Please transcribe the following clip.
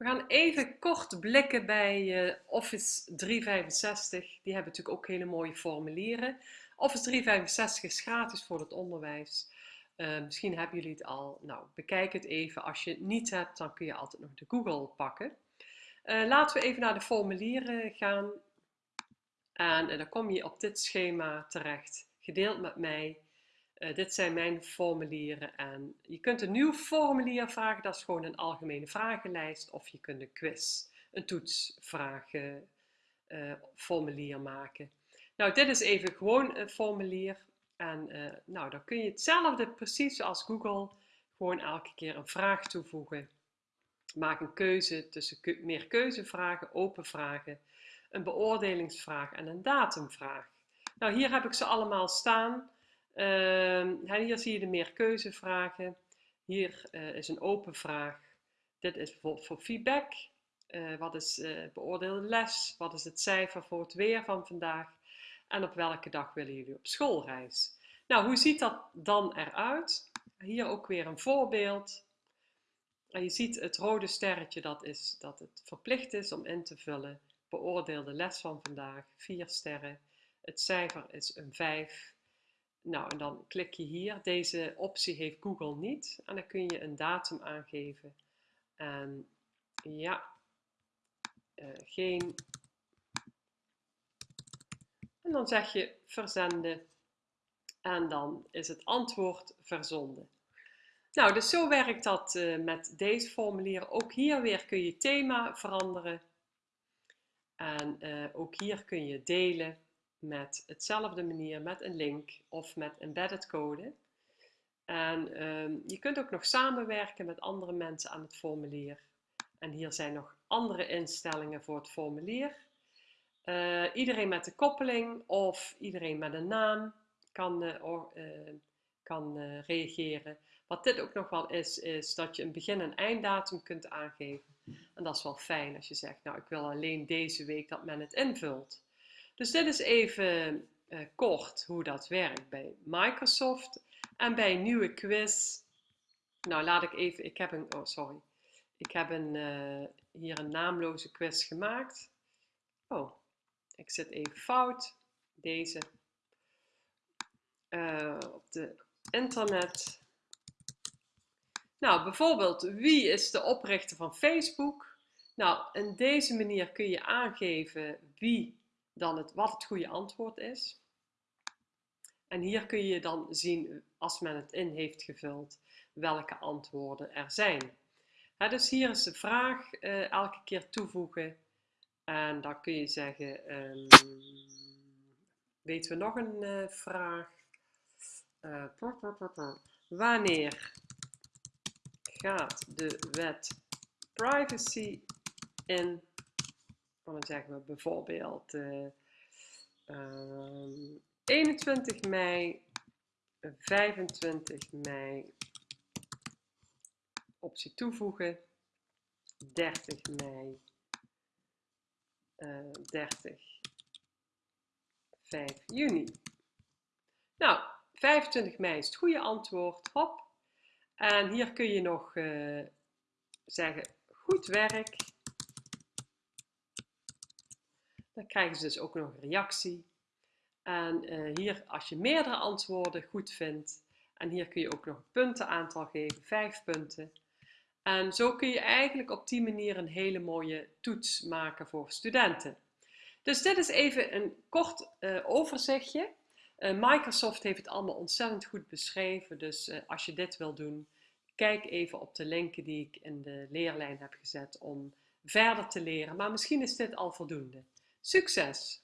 We gaan even kort blikken bij uh, Office 365. Die hebben natuurlijk ook hele mooie formulieren. Office 365 is gratis voor het onderwijs. Uh, misschien hebben jullie het al. Nou, bekijk het even. Als je het niet hebt, dan kun je altijd nog de Google pakken. Uh, laten we even naar de formulieren gaan. En dan kom je op dit schema terecht, gedeeld met mij. Uh, dit zijn mijn formulieren en je kunt een nieuw formulier vragen, dat is gewoon een algemene vragenlijst. Of je kunt een quiz, een toetsvragen uh, formulier maken. Nou, dit is even gewoon een formulier. En uh, nou, dan kun je hetzelfde precies zoals Google gewoon elke keer een vraag toevoegen. Maak een keuze tussen meer keuzevragen, open vragen, een beoordelingsvraag en een datumvraag. Nou, hier heb ik ze allemaal staan. Hier zie je de meer keuzevragen. Hier uh, is een open vraag. Dit is bijvoorbeeld voor feedback. Uh, wat is uh, beoordeelde les? Wat is het cijfer voor het weer van vandaag? En op welke dag willen jullie op schoolreis? Nou, hoe ziet dat dan eruit? Hier ook weer een voorbeeld. En je ziet het rode sterretje, dat is dat het verplicht is om in te vullen. Beoordeelde les van vandaag, 4 sterren. Het cijfer is een 5. Nou, en dan klik je hier. Deze optie heeft Google niet. En dan kun je een datum aangeven. En ja, uh, geen. En dan zeg je verzenden. En dan is het antwoord verzonden. Nou, dus zo werkt dat uh, met deze formulier. Ook hier weer kun je thema veranderen. En uh, ook hier kun je delen met hetzelfde manier, met een link of met embedded code. En um, je kunt ook nog samenwerken met andere mensen aan het formulier. En hier zijn nog andere instellingen voor het formulier. Uh, iedereen met de koppeling of iedereen met een naam kan, or, uh, kan reageren. Wat dit ook nog wel is, is dat je een begin- en einddatum kunt aangeven. En dat is wel fijn als je zegt, nou ik wil alleen deze week dat men het invult. Dus dit is even uh, kort hoe dat werkt bij Microsoft. En bij een nieuwe quiz, nou laat ik even, ik heb een, oh sorry, ik heb een, uh, hier een naamloze quiz gemaakt. Oh, ik zit even fout, deze, uh, op de internet. Nou, bijvoorbeeld, wie is de oprichter van Facebook? Nou, in deze manier kun je aangeven wie dan het, wat het goede antwoord is. En hier kun je dan zien, als men het in heeft gevuld, welke antwoorden er zijn. dus hier is de vraag uh, elke keer toevoegen. En dan kun je zeggen, um, weten we nog een uh, vraag? Uh, Wanneer gaat de wet privacy in dan zeggen we bijvoorbeeld uh, uh, 21 mei, 25 mei, optie toevoegen, 30 mei, uh, 30, 5 juni. Nou, 25 mei is het goede antwoord, hop. En hier kun je nog uh, zeggen, goed werk. Dan krijgen ze dus ook nog een reactie. En uh, hier, als je meerdere antwoorden goed vindt, en hier kun je ook nog een puntenaantal geven, vijf punten. En zo kun je eigenlijk op die manier een hele mooie toets maken voor studenten. Dus dit is even een kort uh, overzichtje. Uh, Microsoft heeft het allemaal ontzettend goed beschreven, dus als je dit wil doen, kijk even op de linken die ik in de leerlijn heb gezet om verder te leren. Maar misschien is dit al voldoende. Succes!